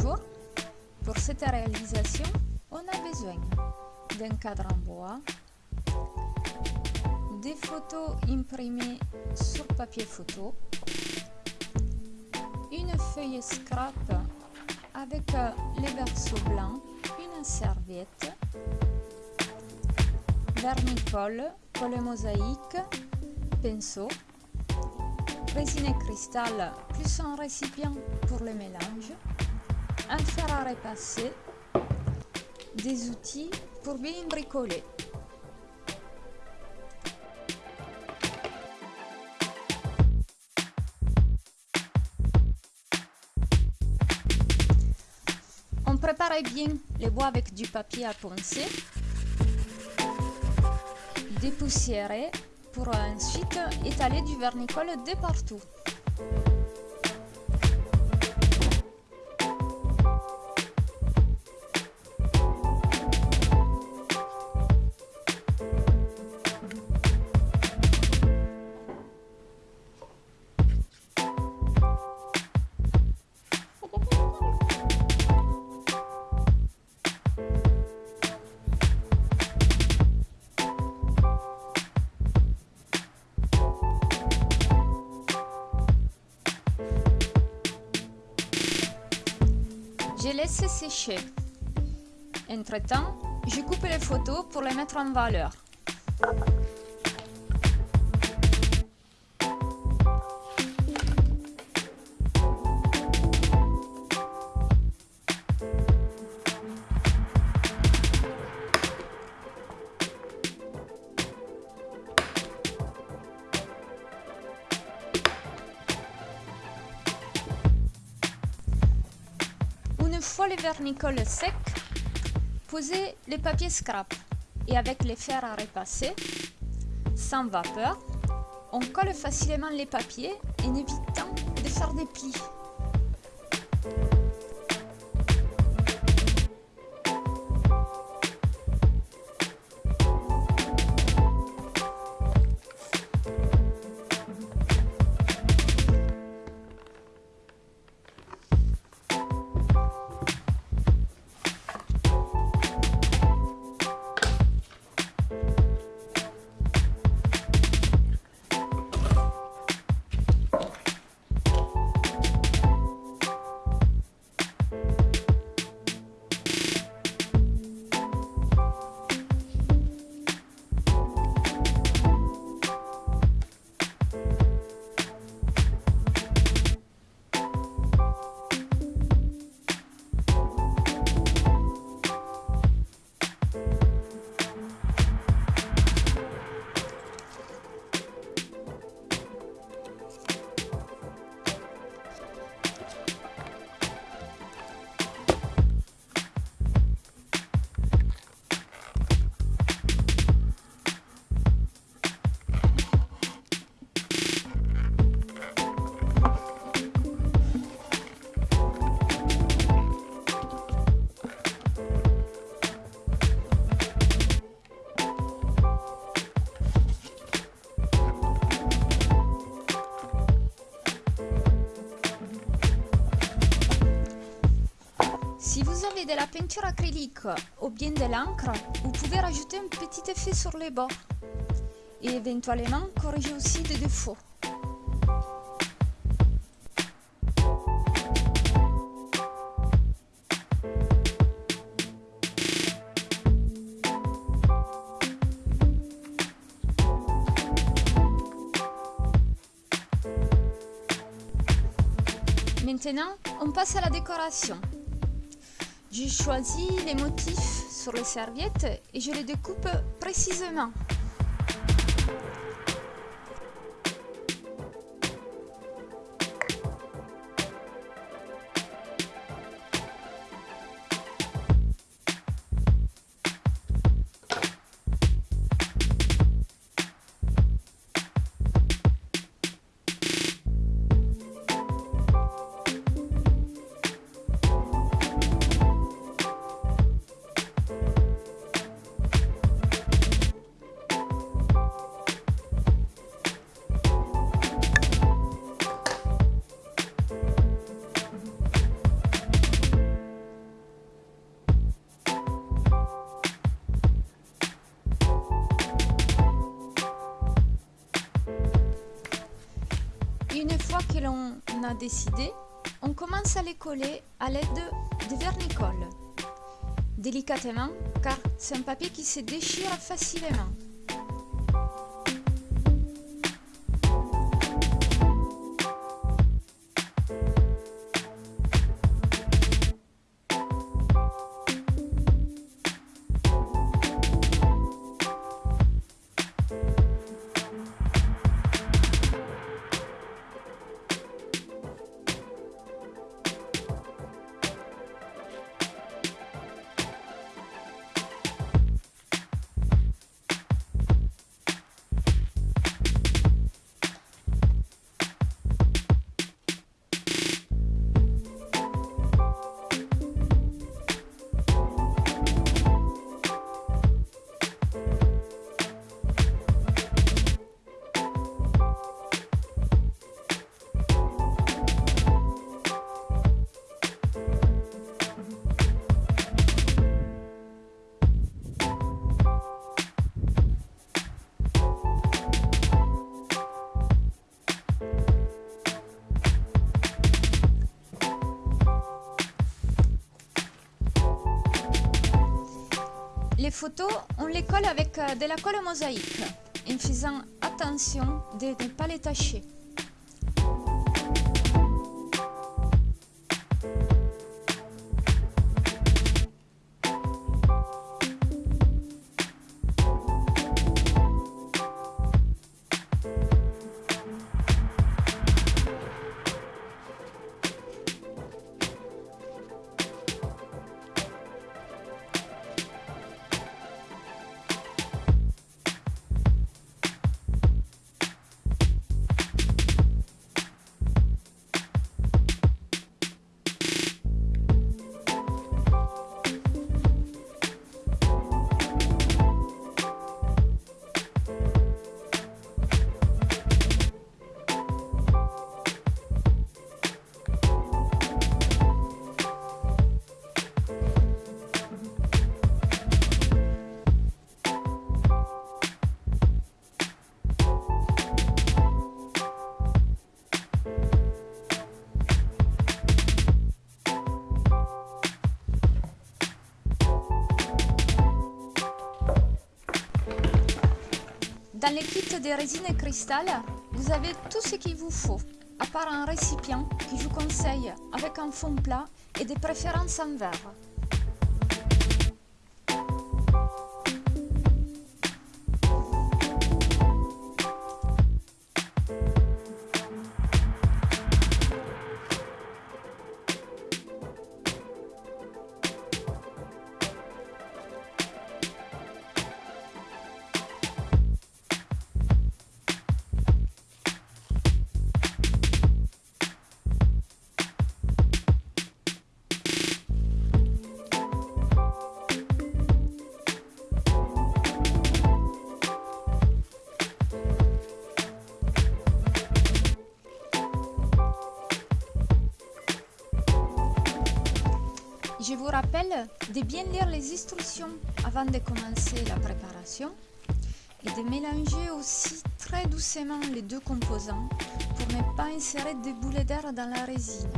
Bonjour. Pour cette réalisation, on a besoin d'un cadre en bois, des photos imprimées sur papier photo, une feuille scrap avec euh, les versos blancs, une serviette, vernicole, colle mosaïque, pinceau, résine cristal plus un récipient pour le mélange, un fer à repasser, des outils pour bien bricoler. On prépare bien les bois avec du papier à poncer, dépoussiérer pour ensuite étaler du vernicole de partout. Laisse sécher. Entre-temps, je coupe les photos pour les mettre en valeur. Une fois le vernicole sec, posez les papiers scrap et avec les fers à repasser, sans vapeur, on colle facilement les papiers en évitant de faire des plis. Peinture acrylique ou bien de l'encre, vous pouvez rajouter un petit effet sur les bords et éventuellement corriger aussi des défauts. Maintenant, on passe à la décoration. Je choisis les motifs sur les serviettes et je les découpe précisément. On commence à les coller à l'aide de vernicole. Délicatement, car c'est un papier qui se déchire facilement. Photos, on les colle avec euh, de la colle mosaïque, en faisant attention de ne pas les tacher. Dans les kits de résine et cristal, vous avez tout ce qu'il vous faut, à part un récipient que je vous conseille avec un fond plat et des préférences en verre. De bien lire les instructions avant de commencer la préparation et de mélanger aussi très doucement les deux composants pour ne pas insérer des boulets d'air dans la résine.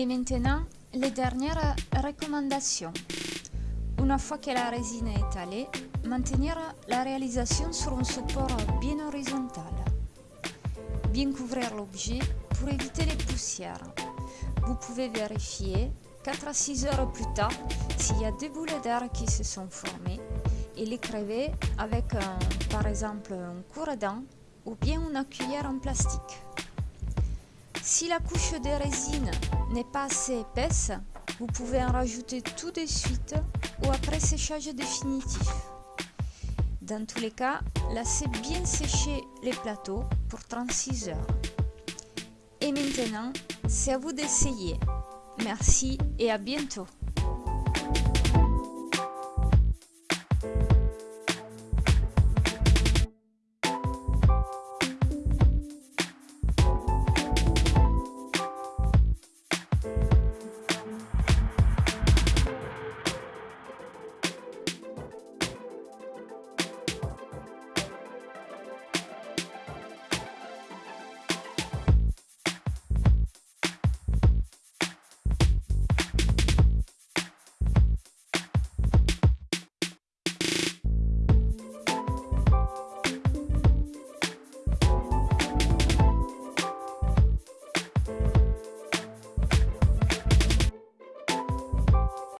Et maintenant, les dernières recommandations. Une fois que la résine est étalée, maintenir la réalisation sur un support bien horizontal. Bien couvrir l'objet pour éviter les poussières. Vous pouvez vérifier 4 à 6 heures plus tard s'il y a des boulets d'air qui se sont formés et les crever avec par exemple un cours dent ou bien une cuillère en plastique. Si la couche de résine n'est pas assez épaisse, vous pouvez en rajouter tout de suite ou après séchage définitif. Dans tous les cas, laissez bien sécher les plateaux pour 36 heures. Et maintenant, c'est à vous d'essayer. Merci et à bientôt